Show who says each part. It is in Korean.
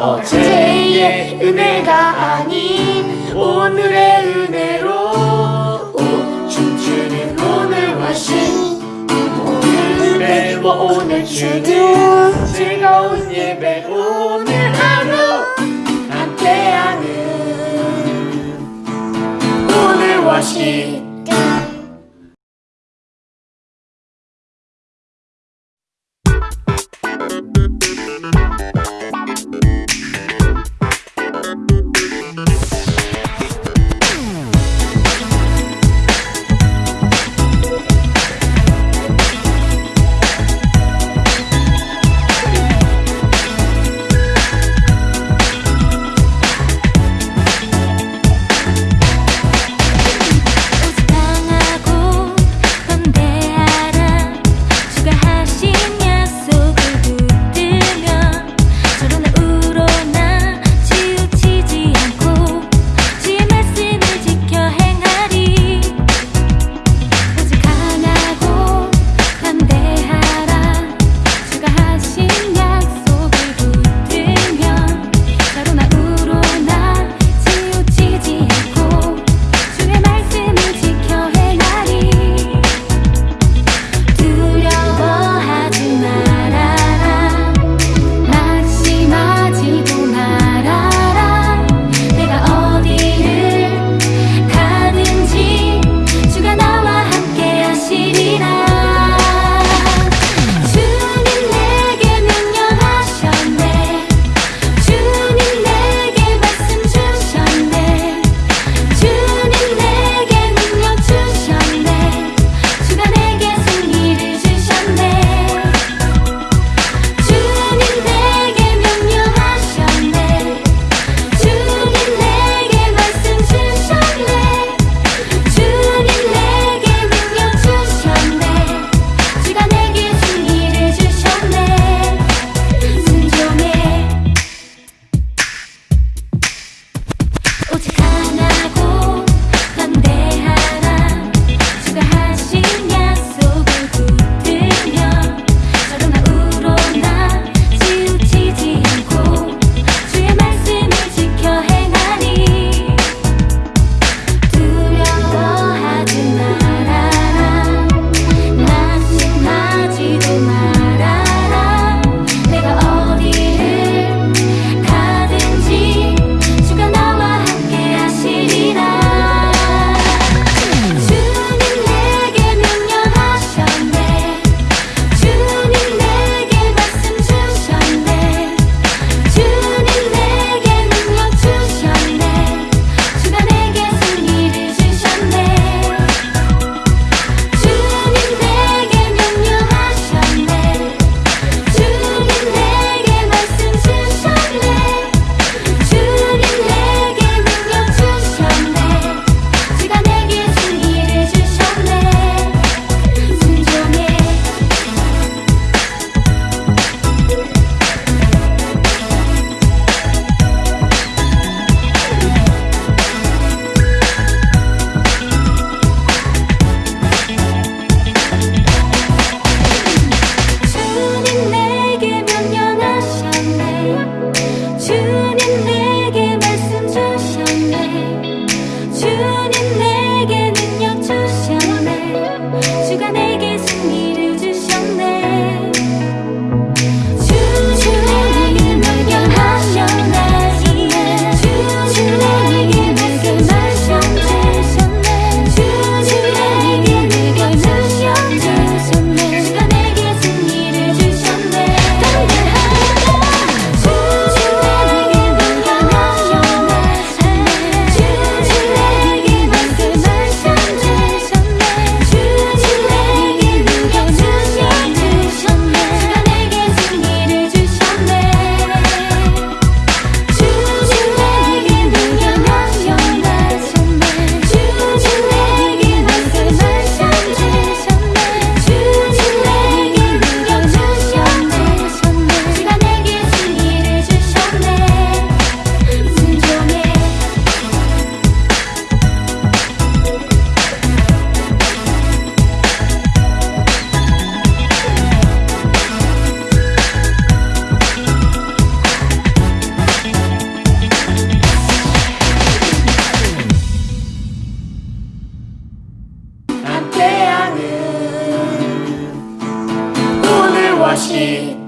Speaker 1: 어제의 은혜가 아닌 오늘의 은혜로 오, 춤추는 오늘과 신 오늘 예배와 오늘 주는 즐거운 예배 오늘 하루 함께하는 오늘과 신. me.